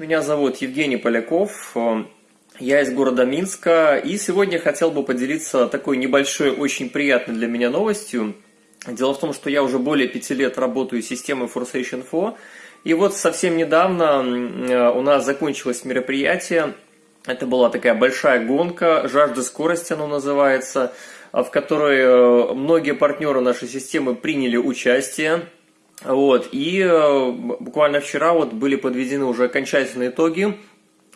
Меня зовут Евгений Поляков, я из города Минска, и сегодня хотел бы поделиться такой небольшой, очень приятной для меня новостью. Дело в том, что я уже более пяти лет работаю системой Forsation Info, и вот совсем недавно у нас закончилось мероприятие, это была такая большая гонка, жажда скорости оно называется, в которой э, многие партнеры нашей системы приняли участие. Вот, и э, буквально вчера вот были подведены уже окончательные итоги.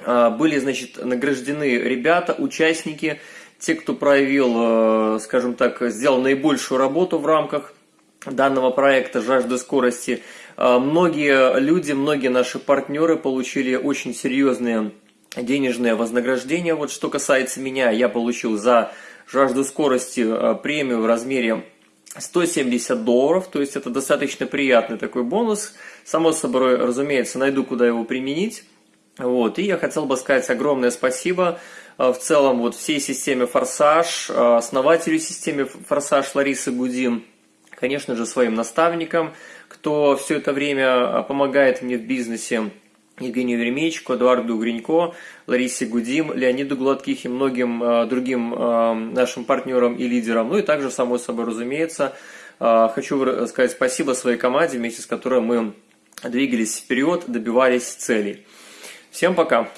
Э, были, значит, награждены ребята, участники, те, кто проявил, э, скажем так, сделал наибольшую работу в рамках данного проекта «Жажда скорости». Многие люди, многие наши партнеры получили очень серьезные денежные вознаграждения. Вот что касается меня, я получил за «Жажду скорости» премию в размере 170 долларов, то есть это достаточно приятный такой бонус. Само собой, разумеется, найду, куда его применить. Вот, и я хотел бы сказать огромное спасибо э, в целом вот всей системе «Форсаж», э, основателю системы «Форсаж» Ларисы Гудин, конечно же, своим наставникам, кто все это время э, помогает мне в бизнесе, Евгению Веремеечку, Эдуарду Гринько, Ларисе Гудим, Леониду Гладких и многим э, другим э, нашим партнерам и лидерам. Ну и также, само собой разумеется, э, хочу сказать спасибо своей команде, вместе с которой мы двигались вперед, добивались целей. Всем пока!